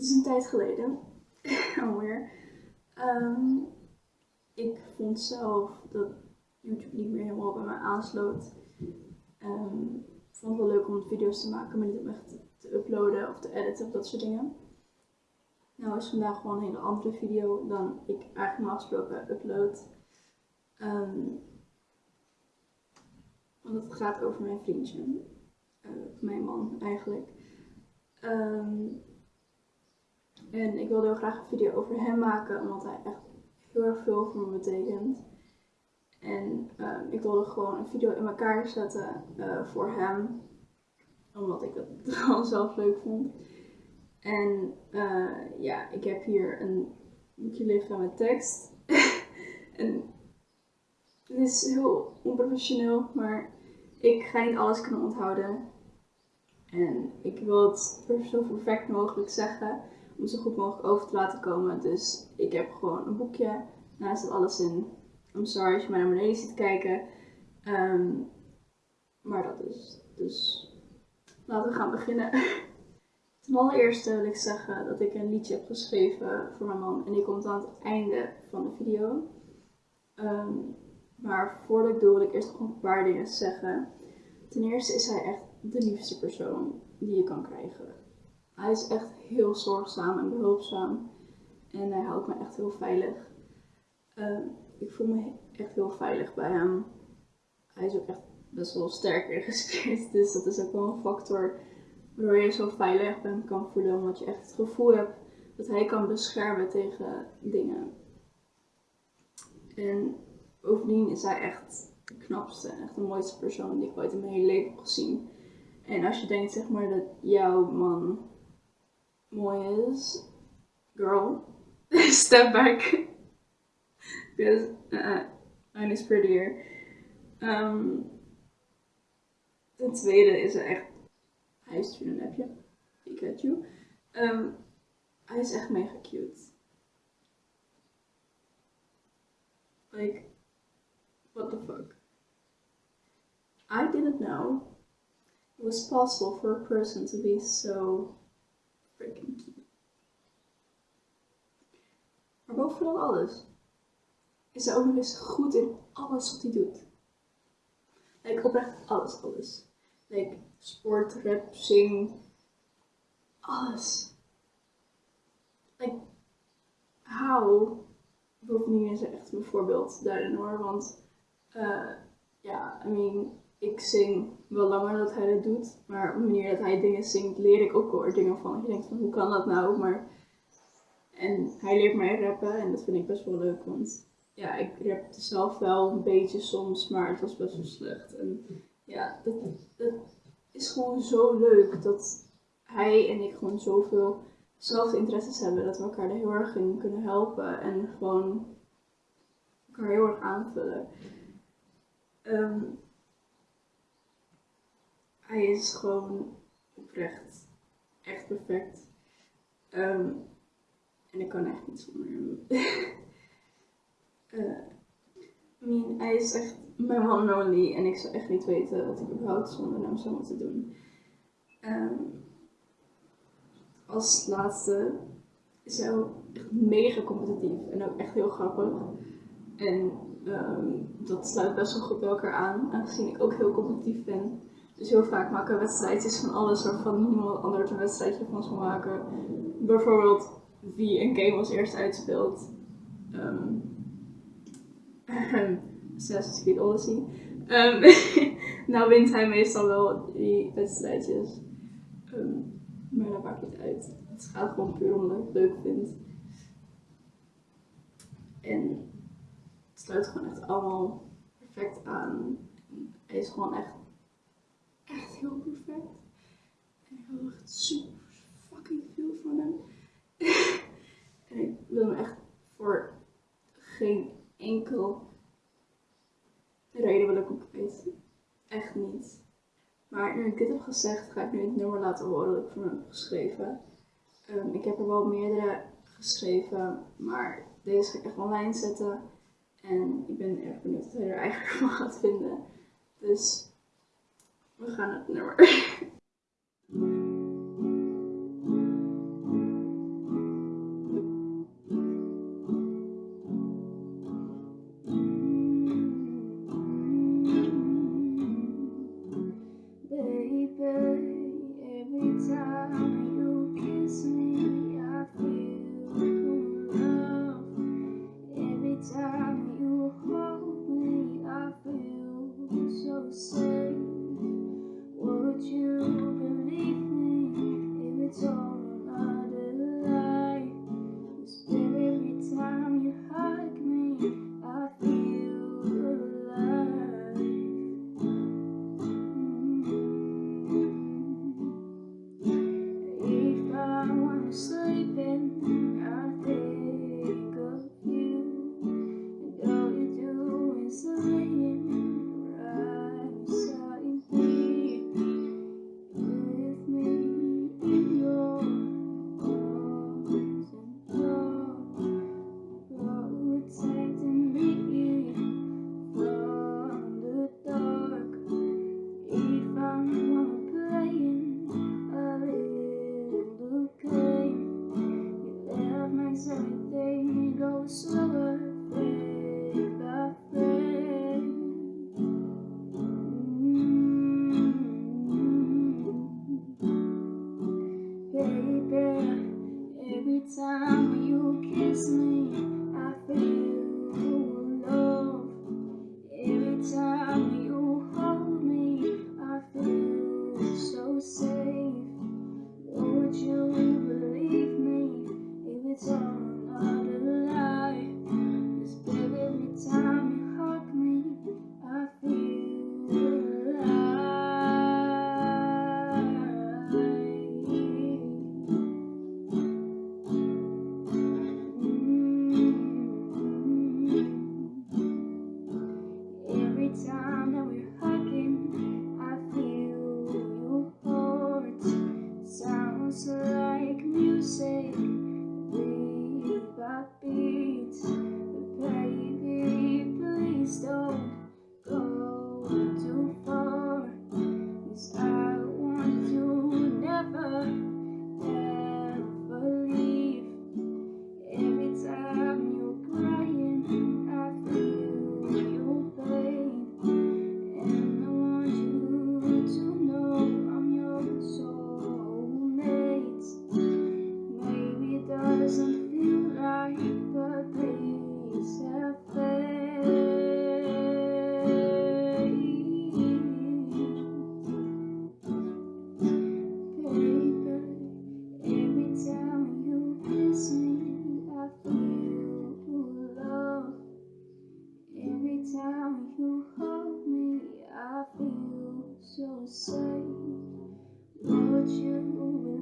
het is een tijd geleden, alweer. Ehm, ik vond zelf dat YouTube niet meer helemaal bij mij aansloot. Ehm, ik vond het wel leuk om video's te maken, maar niet om echt te uploaden of te editen of dat soort dingen. Nou is vandaag gewoon een hele andere video dan ik eigenlijk normaal gesproken upload. Um, want het gaat over mijn vriendje. Uh, mijn man eigenlijk. Um, en ik wilde heel graag een video over hem maken, omdat hij echt heel erg veel voor me betekent. En uh, ik wilde gewoon een video in elkaar zetten uh, voor hem, omdat ik het gewoon zelf leuk vond. En uh, ja, ik heb hier een boekje liggen met tekst. en het is heel onprofessioneel, maar ik ga niet alles kunnen onthouden. En ik wil het zo perfect mogelijk zeggen om zo goed mogelijk over te laten komen. Dus ik heb gewoon een boekje. Daar staat alles in. I'm sorry als je mij naar beneden ziet kijken. Um, maar dat is. Dus laten we gaan beginnen. Ten allereerste wil ik zeggen dat ik een liedje heb geschreven voor mijn man. En die komt aan het einde van de video. Um, maar voordat ik doe wil ik eerst nog een paar dingen zeggen. Ten eerste is hij echt de liefste persoon die je kan krijgen. Hij is echt heel zorgzaam en behulpzaam. En hij houdt me echt heel veilig. Uh, ik voel me echt heel veilig bij hem. Hij is ook echt best wel sterk ingespierd. Dus dat is ook wel een factor waardoor je zo veilig bent kan voelen. Omdat je echt het gevoel hebt dat hij kan beschermen tegen dingen. En bovendien is hij echt de knapste en echt de mooiste persoon die ik ooit in mijn hele leven heb gezien. En als je denkt zeg maar dat jouw man mooi is, girl, step back. Because uh, mine is prettier. Um, ten tweede is er echt, hij stuurt een appje, Pikachu. Um, hij is echt mega cute. Like, what the fuck? I didn't know it was possible for a person to be so Maar bovenal alles is hij ook nog eens goed in alles wat hij doet. Like, oprecht alles, alles. Like, sport, rap, zing, alles. Like, how? Bovendien is hij echt mijn voorbeeld daarin hoor, want uh, ja, I mean, ik zing wel langer dat hij dat doet. Maar op de manier dat hij dingen zingt, leer ik ook wel dingen van. Je denkt van, hoe kan dat nou? Maar... En hij leert mij rappen en dat vind ik best wel leuk. Want ja, ik rapte zelf wel een beetje soms, maar het was best wel slecht. En ja, dat, is gewoon zo leuk dat hij en ik gewoon zoveel zelfde interesses hebben. Dat we elkaar er heel erg in kunnen helpen en gewoon elkaar heel erg aanvullen. Um, hij is gewoon oprecht echt perfect. Um, en ik kan echt niet zonder hem. uh, I mean, hij is echt mijn one only en ik zou echt niet weten wat ik überhaupt zonder hem zou moeten doen. Um, als laatste is hij ook echt mega competitief en ook echt heel grappig. En um, dat sluit best wel goed bij elkaar aan, aangezien ik ook heel competitief ben. Dus heel vaak maken we wedstrijdjes van alles waarvan niemand anders een wedstrijdje van zal maken. Bijvoorbeeld wie een game als eerste uitspeelt. Um, Assassin's Creed Odyssey. Um, nou wint hij meestal wel die wedstrijdjes. Maar dat maakt niet uit. Het gaat gewoon puur om dat ik het leuk vind. En het sluit gewoon echt allemaal perfect aan. Hij is gewoon echt heel perfect. En ik hou echt super fucking veel van hem. en ik wil hem echt voor geen enkel reden wil ik hem. Echt niet. Maar nu ik dit heb gezegd, ga ik nu het nummer laten horen dat ik voor hem heb geschreven. Um, ik heb er wel meerdere geschreven, maar deze ga ik echt online zetten. En ik ben erg benieuwd wat hij er eigenlijk van gaat vinden. Dus we gaan het nummer. time. 些不问